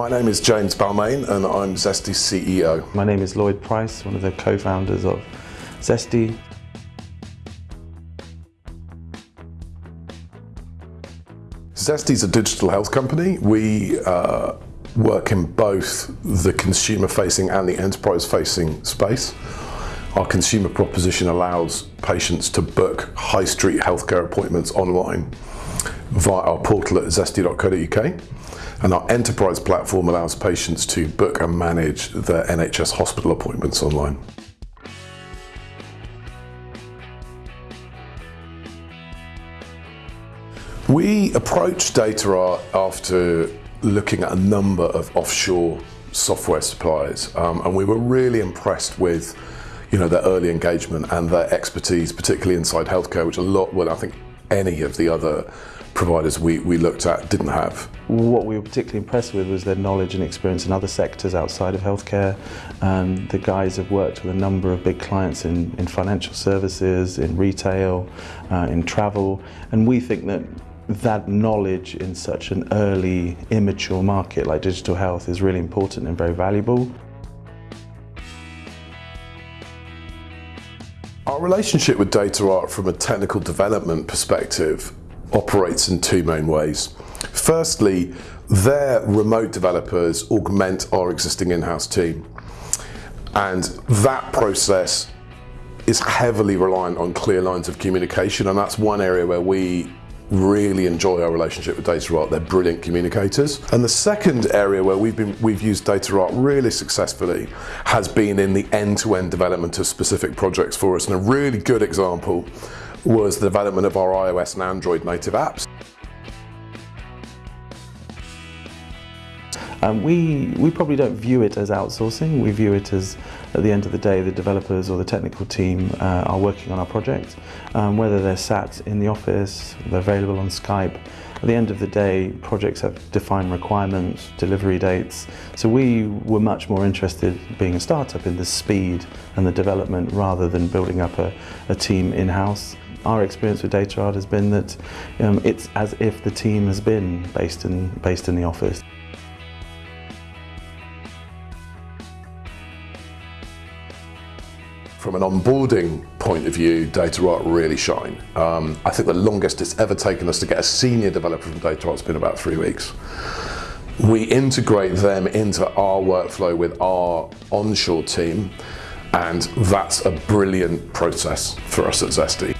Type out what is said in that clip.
My name is James Balmain and I'm Zesty's CEO. My name is Lloyd Price, one of the co-founders of Zesty. Zesty's a digital health company. We uh, work in both the consumer facing and the enterprise facing space. Our consumer proposition allows patients to book high street healthcare appointments online via our portal at zesty.co.uk and our enterprise platform allows patients to book and manage their NHS hospital appointments online. We approached DataArt after looking at a number of offshore software suppliers um, and we were really impressed with you know their early engagement and their expertise particularly inside healthcare which a lot well I think any of the other providers we, we looked at didn't have. What we were particularly impressed with was their knowledge and experience in other sectors outside of healthcare. Um, the guys have worked with a number of big clients in, in financial services, in retail, uh, in travel, and we think that that knowledge in such an early, immature market like digital health is really important and very valuable. Our relationship with DataArt from a technical development perspective operates in two main ways. Firstly, their remote developers augment our existing in-house team. And that process is heavily reliant on clear lines of communication and that's one area where we really enjoy our relationship with DataArt. They're brilliant communicators. And the second area where we've been we've used DataArt really successfully has been in the end-to-end -end development of specific projects for us. And a really good example was the development of our iOS and Android native apps. Um, we, we probably don't view it as outsourcing, we view it as at the end of the day the developers or the technical team uh, are working on our project. Um, whether they're sat in the office, they're available on Skype, at the end of the day projects have defined requirements, delivery dates, so we were much more interested being a startup in the speed and the development rather than building up a, a team in-house. Our experience with DataArt has been that um, it's as if the team has been based in, based in the office. From an onboarding point of view, data DataArt really shine. Um, I think the longest it's ever taken us to get a senior developer from data DataArt has been about three weeks. We integrate them into our workflow with our onshore team and that's a brilliant process for us at Zesty.